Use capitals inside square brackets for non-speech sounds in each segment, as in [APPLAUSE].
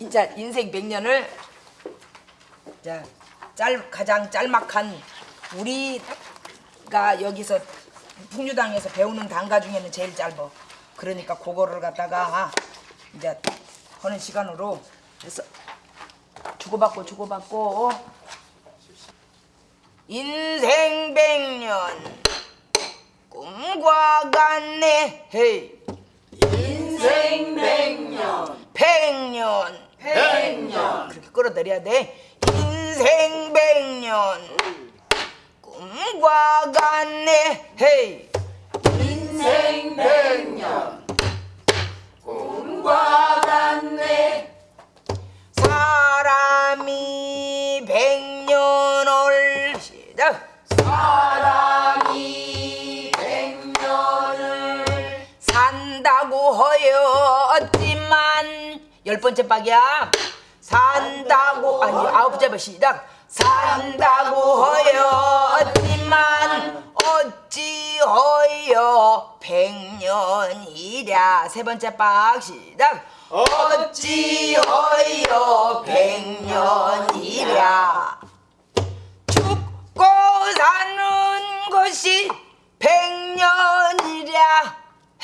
이제 인생 100년을 자, 짤 가장 짤막한 우리가 여기서 풍류당에서 배우는 단가 중에는 제일 짧어. 그러니까 그거를 갖다가 이제 하는 시간으로 그래서 주고받고 주고받고. 인생 100년. 꿈과 같네. 헤이. 인생 백년. 백년 백년. 그렇게 끌어들여야 돼. 인생 백년. 꿈과 같네. 헤이. 인생 백년 번째 박이야 산다고 아니 아홉 번째 시작. 산다고 허였지만 어찌 허여 백년이랴. 세 번째 박 시작. 어찌 허여 백년이랴. 죽고 사는 것이 백년이랴.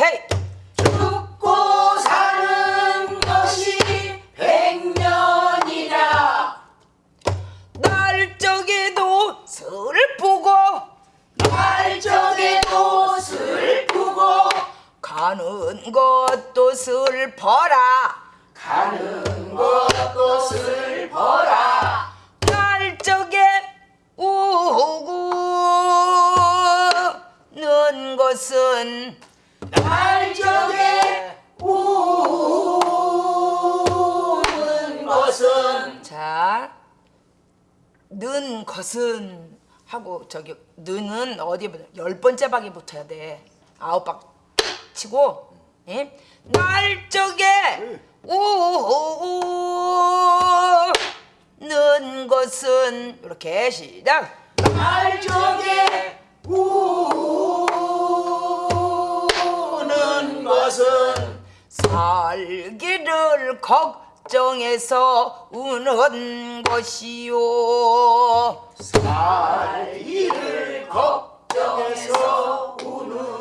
헤이. 죽고 사 가는 것도 슬퍼라 가는 것도 슬퍼라 날적에 우는 것은 날적에 우는 것은 자, 는 것은 하고 저기 는은 어디에 붙어? 열 번째 박에 붙어야 돼. 아홉 박 치고 예? 날적에 우는 것은 이렇게 시작. 날적에 우는 것은 살기를 걱정해서 우는 것이요. 살기를 걱정해서 우는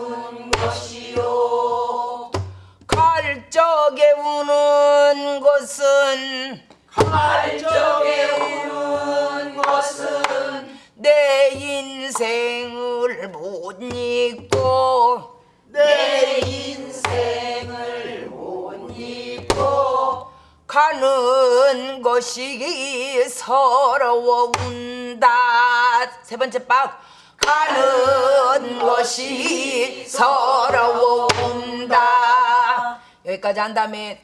갈 적에 우는 것은 갈적에 우는 것은 내 인생을 못 잊고 내 인생을 못 잊고 가는 것이 서러워 운다. 세 번째 박. 가는 것이 서러워 운다 여기까지 한 다음에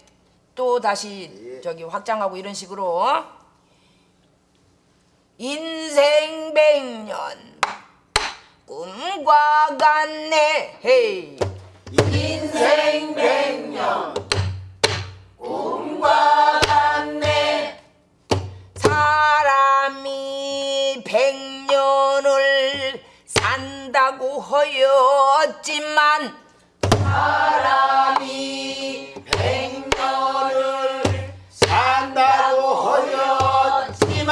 또 다시 저기 확장하고 이런 식으로. 인생 백년. 꿈과 같네. 헤이. 인생 백년. 꿈과 같네. 사람이 백년을 산다고 허였지만 사람이 백년을 산다고 허였지만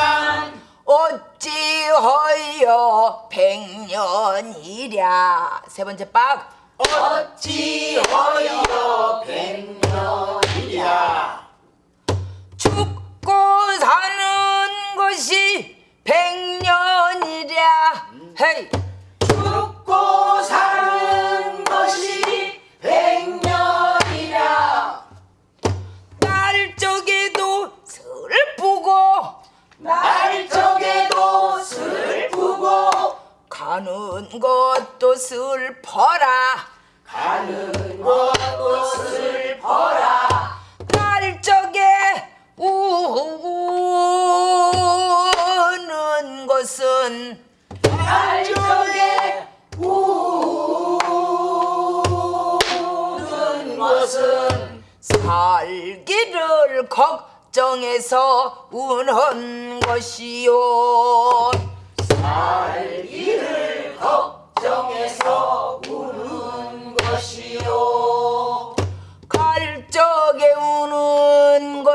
어찌허여 백년이랴? 세 번째 박. 어찌허여 백년이랴? 죽고 사는 것이 백년이랴. 헤이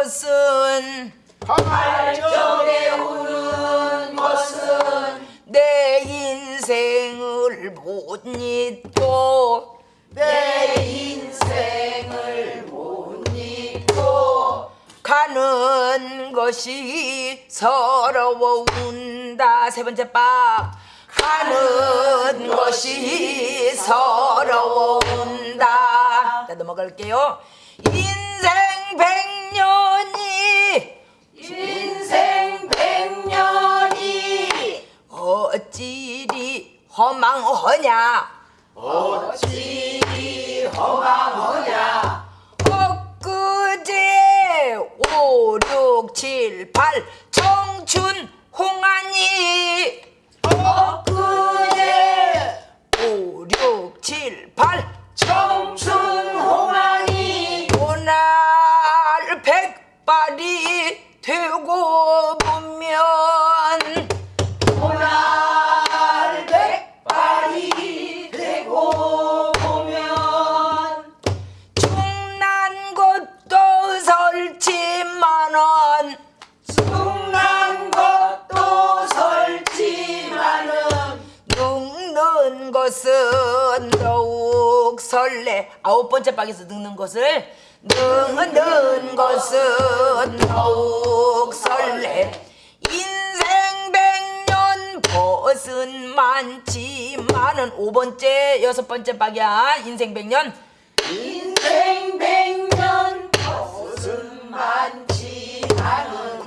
것은 발정에 오는 것은 내 인생을 못 잊고 내 인생을 못 잊고 가는 것이 서러워운다. 세 번째 바. 가는 것이 서러워운다. 자 넘어갈게요. 인 백년이. 인생 백년이. 어찌리 허망하냐. 어찌 허망하냐. 엊그제 오, 육, 칠, 팔 청춘 홍안이. 엊그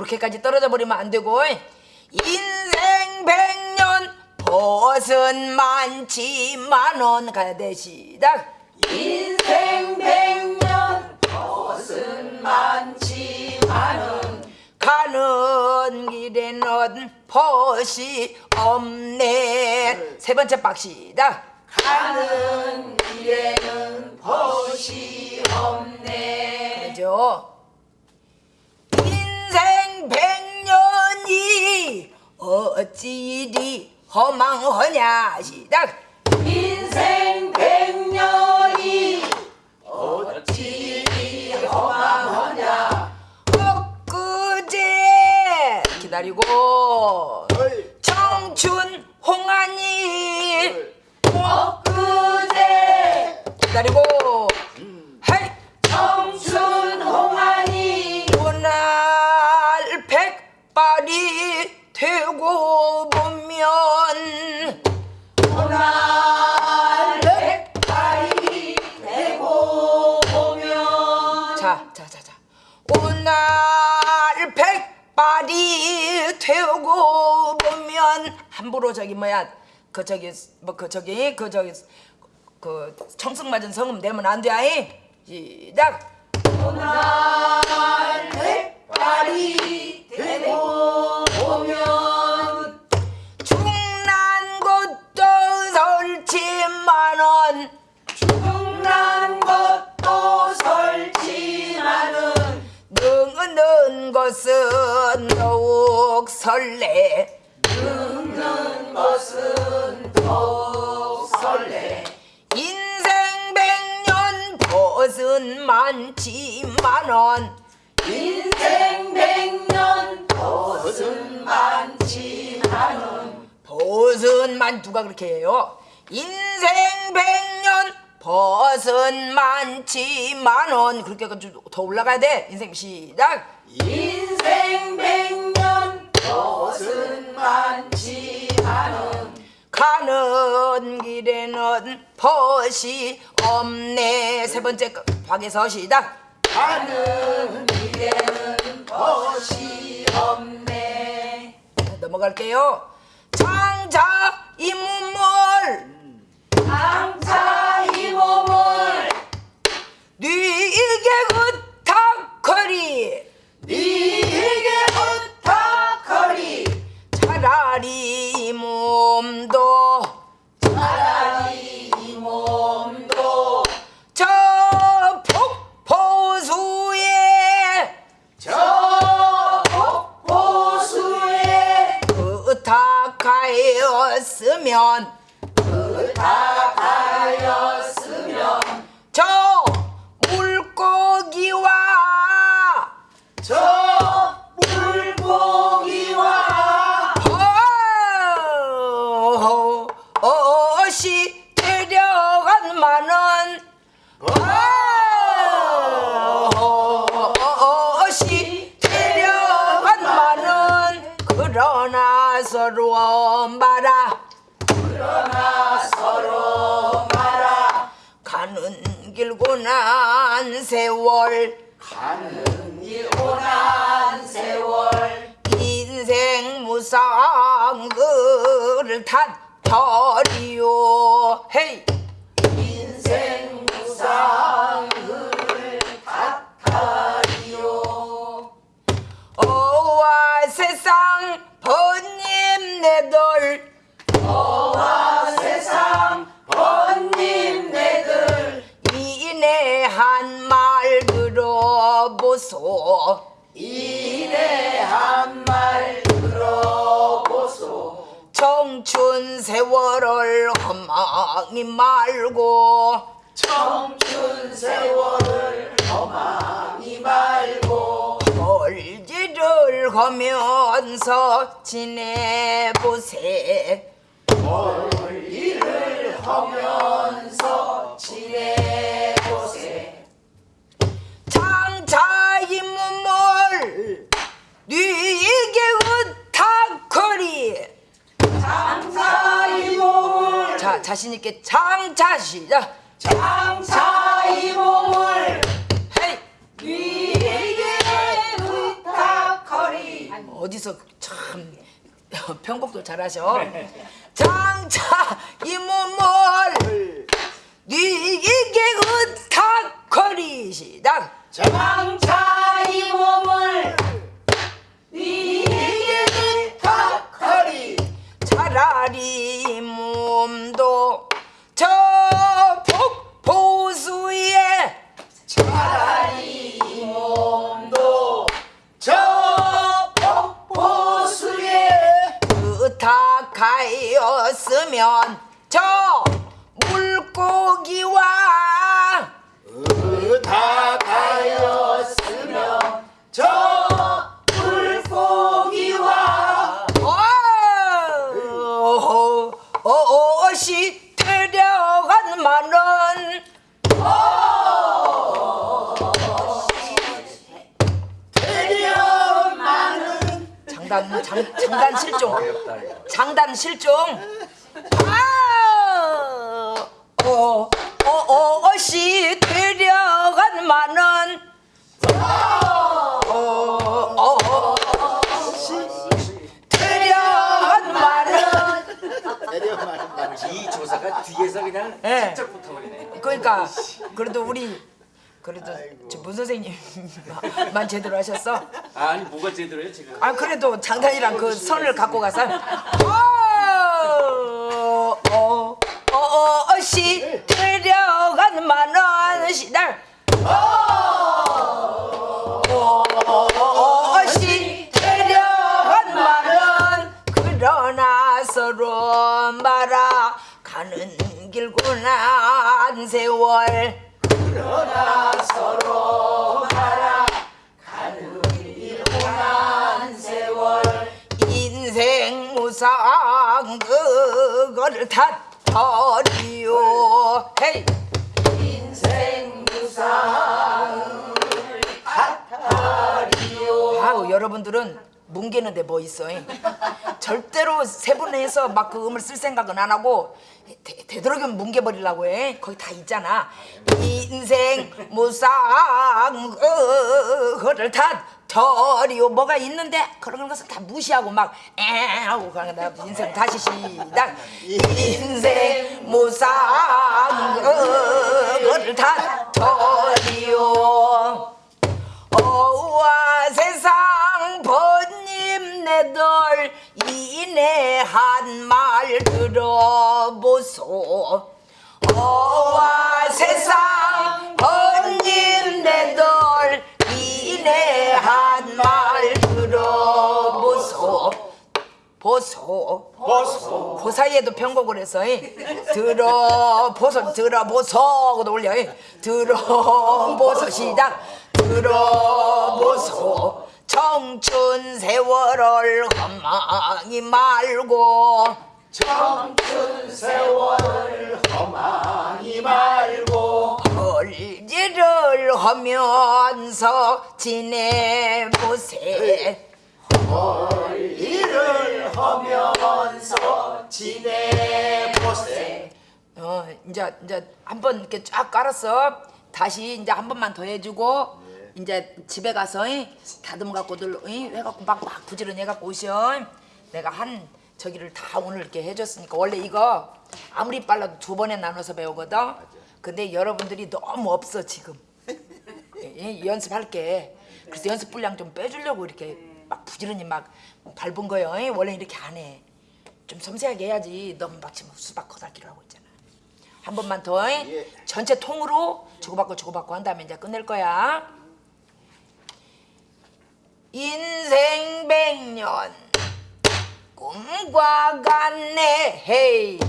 그렇게까지 떨어져 버리면 안 되고 인생 백년 벗은 많지만은 가야 돼 시작 인생 백년 벗은 많지만은 가는 길에는 벗이 없네. 세 번째 박 시작 가는 길에는 벗이 없네. 그죠 백년이 어찌리 허망하냐 시작. 인생 백년이 어찌 허망하냐. 엊그제 기다리고 청춘 뭐야 그 저기 뭐 그 저기 그 저기 그 청승 맞은 성음 내면 안 돼. 아이. 시작. 오날 백발이 되고 보면 중난 것도 설치만은 죽난 것도 설지만은 늙는 것은 더욱 설레. 벗은 많지만은 인생 백년 벗은 많지만은 벗은만 누가 그렇게 해요? 인생 백년 벗은 많지만은 그렇게 더 올라가야 돼. 인생 시작. 인생 백년 벗은 많지만은 가는 길에는 벗이 없네. 세 번째 거, 박에서 시작. 가는 길에는 벗이 없네. 넘어갈게요. 장자 이 몸을 장차 부탁하였으면 부탁하였 길고난 세월. 가는 길 오난 세월. 인생 무상을 탓하리요. 헤이. 인생 무상을 탓하리요. 어와 세상 번님 내들 들어보소. 이내 한말 들어보소. 청춘 세월을 허망이 말고. 청춘 세월을 험하니 말고. 벌지를 하면서 지내보세. 일을 하면서 지내 자 자신 있게 장차 시작 장차 이 몸을 헤이! 네게 부탁하리. 어디서 참 [LAUGHS] 편곡도 잘하셔. 장차 이 몸을 장단 장, 장단 실종. 장단 실종. 아, 어, 어, 어, 어시 데려간 만은 어, 어, 어, 만은 이 조사가 뒤에서 그냥 예. 직접 붙어버리네. 그러니까 그래도 우리 그래도 저문 선생님만 제대로 하셨어. 아니 뭐가 제대로요 지금? 아 그래도 장단이랑 그 선을 갖고 가서 어어어 어, 어, 어시 데려간 만원 시달 어, 어시 데려간 만원 그러나 서로 말아 가는 길고난 세월 그러나 서로 말아 가는 길 오난 세월 무상 탓하리요 인생 무상을 탓하리요 여러분들은 뭉개는데 뭐 있어 잉? 절대로 세분해서 막 그 음을 쓸 생각은 안 하고 되, 되도록이면 뭉개버리려고 해. 거기 다 있잖아. 인생 무상 그거를 탓하리요. 뭐가 있는데 그런 것을 다 무시하고 막 에 하고 그런 거 인생 다시 시작. 인생 무상 그거를 탓하리요 들어보소 어와 세상 번님 내들 이내 한 말 들어보소 보소 보소 그 사이에도 편곡을 해서 이. 들어보소 들어보소 하고도 올려 이. 들어보소 시작 들어보소 청춘 세월을 험하기 말고 청춘 세월을 험하니 말고 벌지를 하면서 지내보세 일을 하면서 지내보세 어 이제 이제 한번 이렇게 쫙 깔았어. 다시 이제 한 번만 더 해주고 이제 집에 가서 이, 다듬 갖고들 이, 해갖고 막 막 부지런히 해갖고 오셔. 내가 한 저기를 다 오늘 이렇게 해줬으니까 원래 이거 아무리 빨라도 두 번에 나눠서 배우거든. 근데 여러분들이 너무 없어 지금. 예, 연습할게. 그래서 연습 분량 좀 빼주려고 이렇게 막 부지런히 막 밟은 거예요. 예, 원래 이렇게 안 해. 좀 섬세하게 해야지. 너무 막 지금 수박 거다기로 하고 있잖아. 한 번만 더. 예. 예. 전체 통으로 주고받고 주고받고 한 다음에 이제 끝낼 거야. 인생 백년 꿈과 같네. 헤이.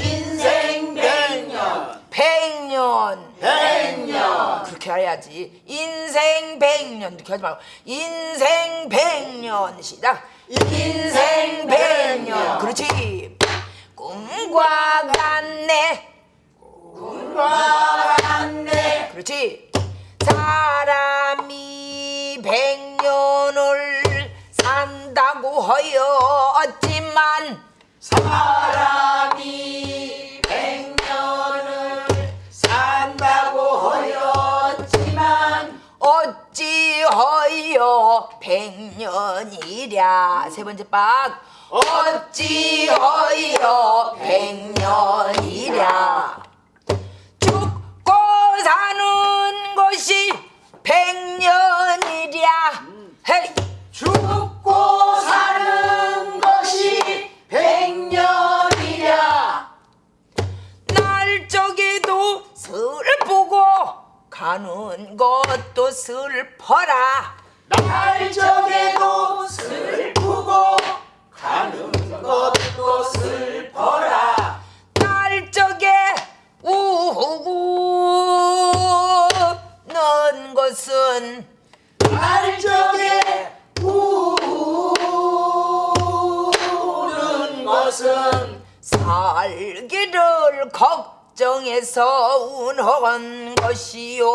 인생 백년. 백년. 백년. 그렇게 해야지. 인생 백년. 이렇게 하지 말고. 인생 백년 시작 인생 백년. 그렇지. 꿈과 같네. 꿈과 같네. 그렇지. 사람 하였지만 사람이 백년을 산다고 하였지만 어찌하여 백년이랴? 세 번째 박. 어찌하여 백년이랴? 죽고 사는 것이 백년이랴. 헤이. 죽 고 사는 것이 백년이랴. 날 적에도 슬프고 가는 것도 슬퍼라 정해서 운한 것이요.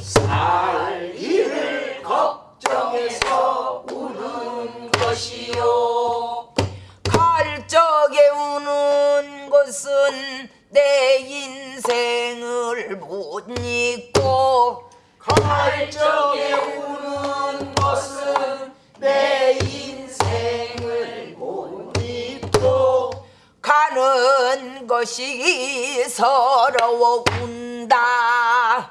살 일을 걱정해서 우는 것이요. 갈적에 우는 것은 내 인생을 못 잊고 갈적에 것이 서러워 운다.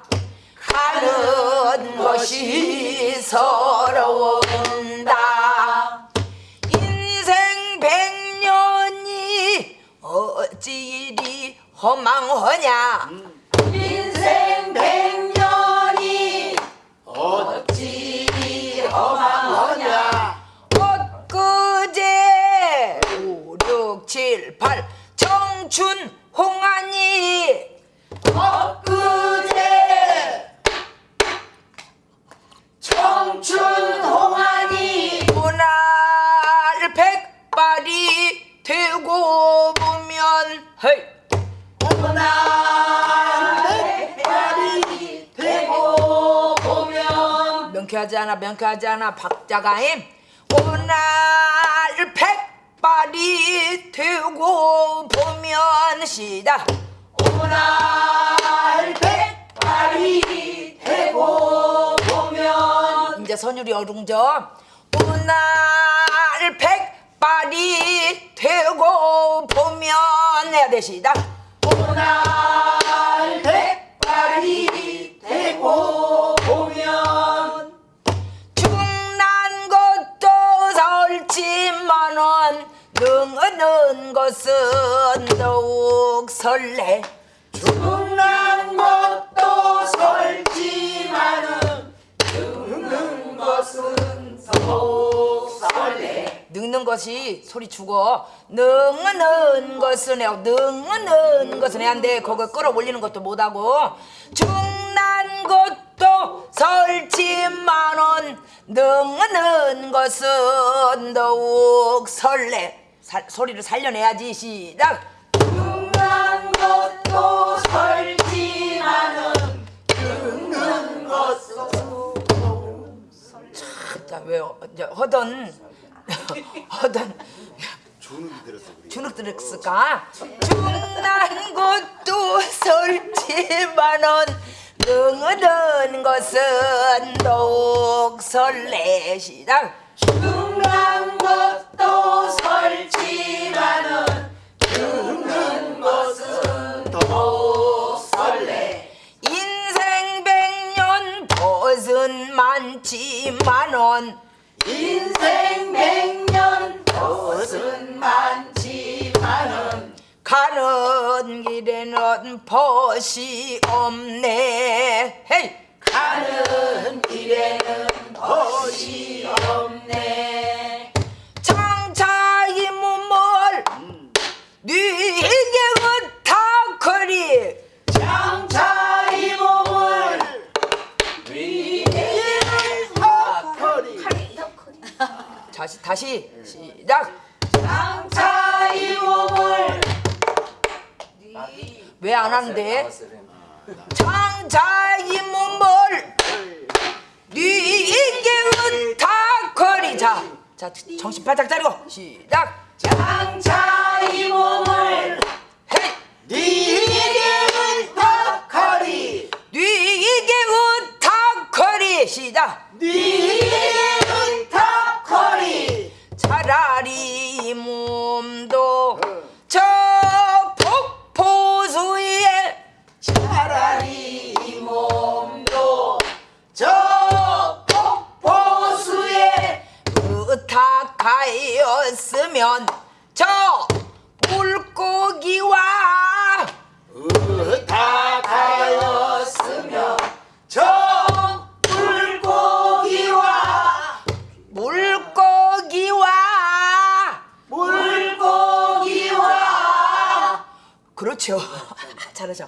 가는 것이 서러워 운다. 인생 백년이 어찌 이리 허망하냐? 인생 백년이 어찌 허망하냐? 엊그제 5, 6, 7, 8청 춘 홍안이. 엊그제 청춘 홍안이 오날 백발이 되고 보면 헤이. 오날 백발이 되고 보면. 명쾌하지 않아 명쾌하지 않아 박자가임. 오날 백발이 되고 보면 시작 오날 백발이 되고 보면. 이제 선율이 어룽져 오날 백발이 되고 보면 해야 돼 시작 오날 백발이 되고 보면 설지만은 능은 것은 더욱 설레. 죽는 것도 설지만은 죽는 것은 더욱 설레. 늙는 것이 소리 죽어. 능은 것은 해요. 능은 것은 해야돼. 그거 끌어올리는 것도 못하고. 중난 것 도 설지만은 능은 것은 더욱 설레 살- 소리를 살려내야지 시작 [LAUGHS] 죽는 것도 설지만은 죽는 것은 자, 왜 이제 주눅이 들어서 그래. 주눅 들었을까? 중난 것도 설지만은 능하던 것은 설레시다. 중난 것도 설지만은 죽는 것은 설레 인생 백년 벗은 많지만은 인생 백년 벗은 많지만은 가는 길에는 벗이 없네. 헤이! 가는 길에는 벗이 없네 장차 이 몸을 네게 으타커리 장차 이 몸을 다시 다시 시작 장차 이 몸을 왜안 하는데 나왔어요. 장차 이 몸을 네게 으타커리 자, 자 정신 바짝 차리고 시작. 장차 이 몸을 헤이. 네게 탁하리 네게 으타커리 시작. 네게 탁하리 차라리 이 몸도 하였으면 저 물고기와 탁하였으며 저 물고기와 물고기와 물고기와 그렇죠. [LAUGHS] 잘하죠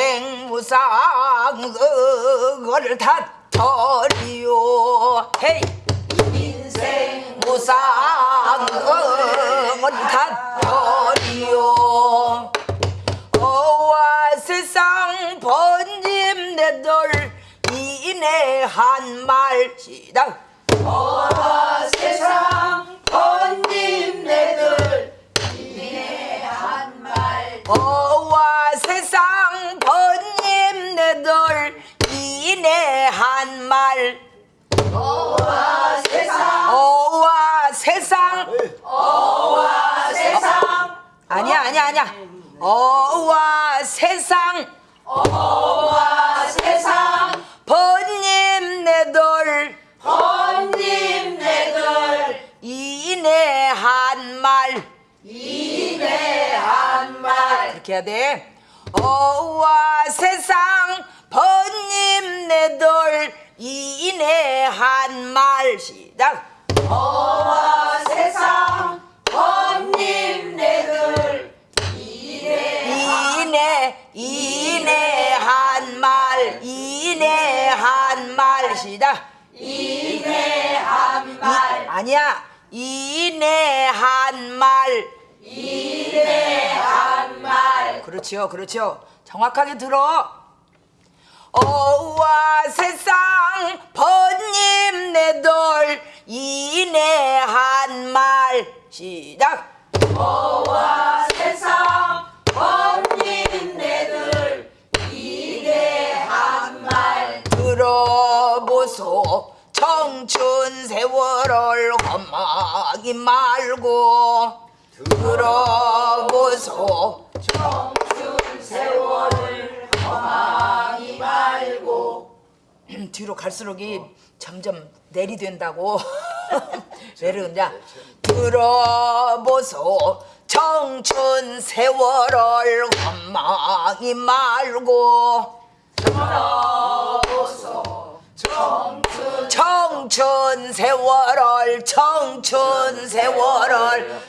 인생 무상 그걸 다터리요 헤이! 인생 무상 그걸 다터리요 어와 세상 번짐 내들 이내 한말 시작. 어와 세상 번님 내들 이내 한말. 어와 세상 내들 이내 한 말. 어와 세상 어와 세상. 어와 세상 아니야 아니야 아니야. 어와 세상 어와 세상. 번님 내들 번님 내들 이내 한말. 이내 한말. 이렇게 해야 돼 어와 세상 번님 내들 이내 한말. 시작. 어와 세상 번님 내들 이내 이내 한말. 이내 한말. 시작. 이내 한말. 아니야. 이내 한말 이내 한말 그렇지요 그렇지요. 정확하게 들어. 어와 세상 번님 내들 이내 한말. 시작. 어와 세상 번님 내들 이내 한말. 들어보소. 청춘 세월을 험하기 말고 들어보소. 청춘 세월을 험하기 말고 뒤로 갈수록 이 점점 내리된다고. [LAUGHS] 내려온다 들어보소. 청춘 세월을 원망이 말고. 청춘 세월을 청춘 세월을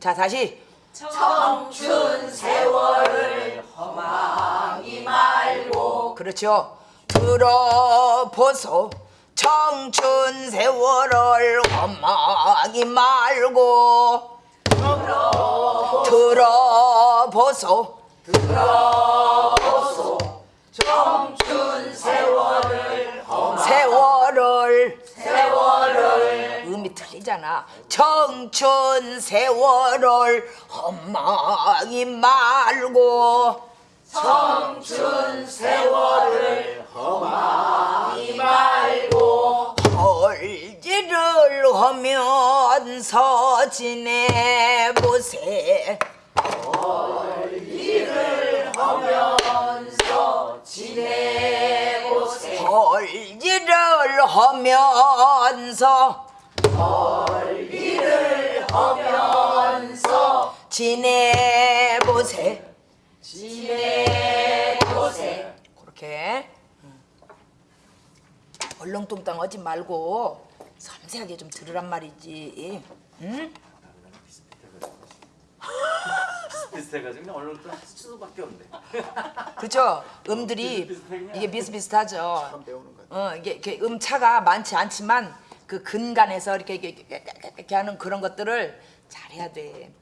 자 다시. 청춘 세월을 허망이 말고. 그렇죠. 들어보소. 청춘 세월을 원망이 말고. 들어보소. 청춘 세월을 세월을 세월을 음이 틀리잖아. 청춘 세월을 험망이 말고 청춘 세월을 허망이 말고 헐지를 하면서 지내보세. 하면서 지내 헐지를 하면서 일을 하면서 지내보세. 지내보세 그렇게 음. 얼렁뚱땅 하지 말고 섬세하게 좀 들으란 말이지. 응? 비슷해가지고 그냥 얼른 또 수밖에 없네. [LAUGHS] 그렇죠. 음들이 이게 비슷비슷하죠. 배우는 거. 어 이게, 이게 음차가 많지 않지만 그 근간에서 이렇게, 이렇게, 이렇게 하는 그런 것들을 잘해야 돼.